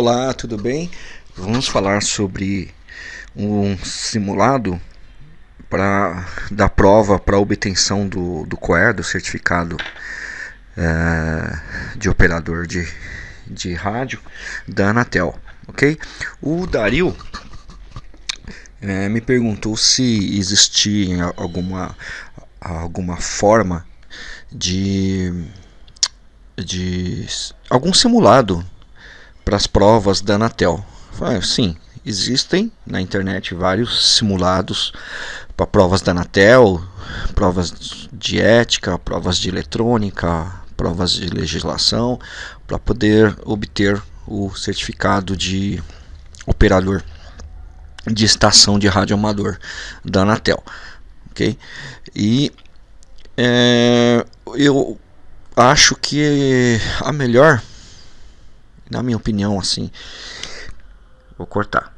Olá, tudo bem? Vamos falar sobre um simulado para da prova para obtenção do, do COER, do certificado é, de operador de, de rádio da Anatel, ok? O Dario é, me perguntou se existia alguma, alguma forma de, de algum simulado para as provas da Anatel. Falei, sim, existem na internet vários simulados para provas da Anatel, provas de ética, provas de eletrônica, provas de legislação, para poder obter o certificado de operador de estação de rádio amador da Anatel, ok? E é, eu acho que a melhor na minha opinião, assim. Vou cortar.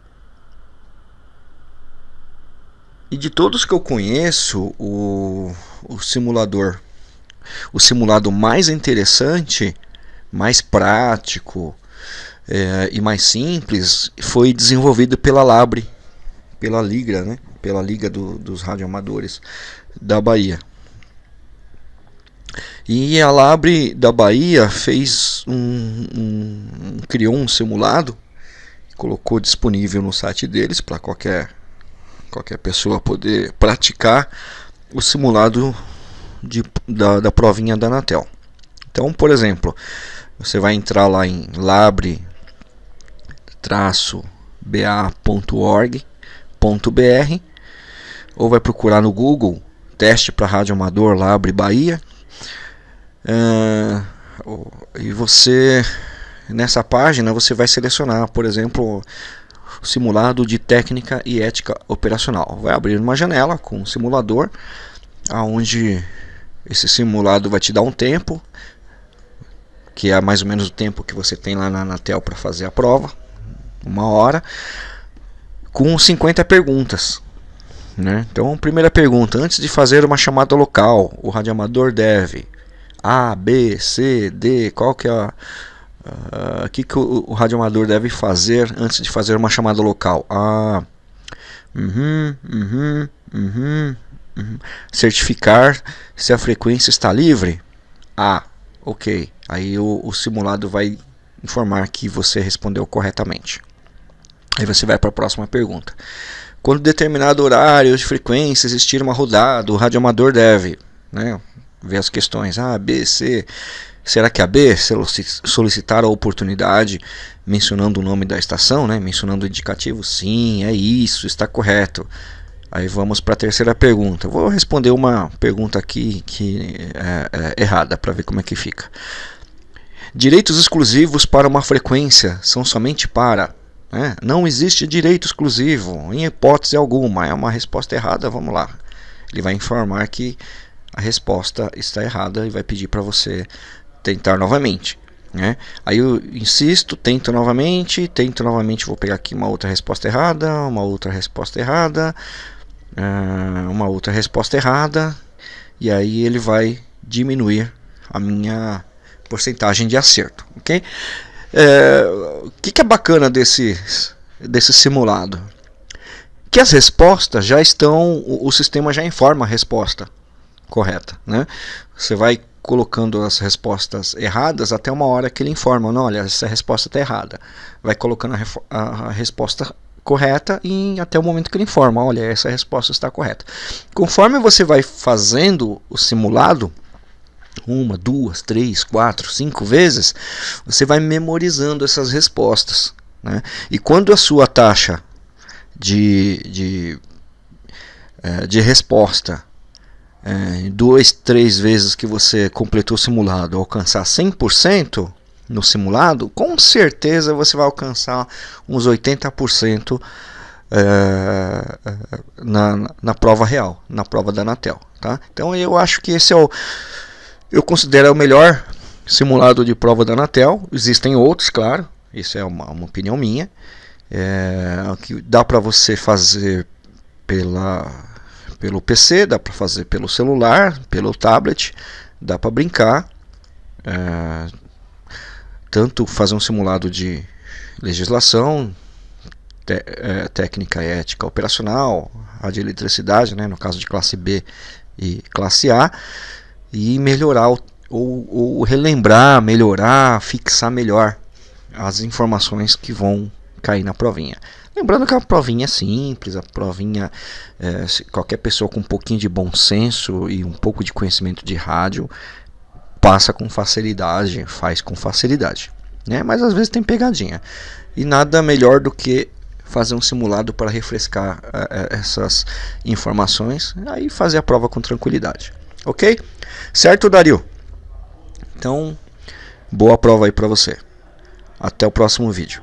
E de todos que eu conheço, o, o simulador, o simulado mais interessante, mais prático é, e mais simples foi desenvolvido pela Labre, pela Liga, né? Pela Liga do, dos Radioamadores da Bahia. E a Labre da Bahia fez um, um criou um simulado, colocou disponível no site deles para qualquer qualquer pessoa poder praticar o simulado de, da, da provinha da Anatel. Então, por exemplo, você vai entrar lá em labre-ba.org.br ou vai procurar no Google teste para rádio amador Labre Bahia Uh, e você nessa página você vai selecionar, por exemplo, simulado de técnica e ética operacional. Vai abrir uma janela com um simulador, aonde esse simulado vai te dar um tempo, que é mais ou menos o tempo que você tem lá na Anatel para fazer a prova, uma hora, com 50 perguntas. Né? Então, primeira pergunta: antes de fazer uma chamada local, o radioamador deve a, B, C, D, qual que é a uh, que, que o, o radioamador deve fazer antes de fazer uma chamada local? Ah, uhum, uhum, uhum. certificar se a frequência está livre? Ah, ok. Aí o, o simulado vai informar que você respondeu corretamente. Aí você vai para a próxima pergunta. Quando determinado horário de frequência existir uma rodada, o radioamador deve, né? ver as questões A, B, C. Será que a B solicitar a oportunidade mencionando o nome da estação, né? mencionando o indicativo? Sim, é isso, está correto. Aí vamos para a terceira pergunta. Vou responder uma pergunta aqui que é, é errada para ver como é que fica. Direitos exclusivos para uma frequência são somente para. Né? Não existe direito exclusivo, em hipótese alguma. É uma resposta errada, vamos lá. Ele vai informar que a resposta está errada e vai pedir para você tentar novamente. Né? Aí eu insisto, tento novamente, tento novamente, vou pegar aqui uma outra resposta errada, uma outra resposta errada, uh, uma outra resposta errada, e aí ele vai diminuir a minha porcentagem de acerto, ok? É, o que, que é bacana desse, desse simulado? Que as respostas já estão, o, o sistema já informa a resposta correta. Né? Você vai colocando as respostas erradas até uma hora que ele informa, não, olha, essa resposta está errada. Vai colocando a, a, resposta correta e até o momento que ele informa, olha, essa resposta está correta. Conforme você vai fazendo o simulado, uma, duas, três, quatro, cinco vezes, você vai memorizando essas respostas. Né? E quando a sua taxa de, de, eh, de resposta é, duas, três vezes que você completou o simulado alcançar 100% no simulado, com certeza você vai alcançar uns 80% é, na, na prova real, na prova da Anatel. Tá? Então eu acho que esse é o. Eu considero o melhor simulado de prova da Anatel. Existem outros, claro, isso é uma, uma opinião minha. É, que dá para você fazer pela pelo PC, dá para fazer pelo celular, pelo tablet, dá para brincar. É, tanto fazer um simulado de, legislação, te, é, técnica ética operacional, radioeletricidade, né, no caso de classe B e classe A, e melhorar ou, ou relembrar, melhorar, fixar melhor as informações que vão cair na provinha. Lembrando que a provinha é simples, a provinha, é, qualquer pessoa com um pouquinho de bom senso e um pouco de conhecimento de rádio passa com facilidade, faz com facilidade. Né? Mas às vezes tem pegadinha. E nada melhor do que fazer um simulado para refrescar uh, essas informações, aí fazer a prova com tranquilidade. Ok? Certo, Dario? Então, boa prova aí para você. Até o próximo vídeo.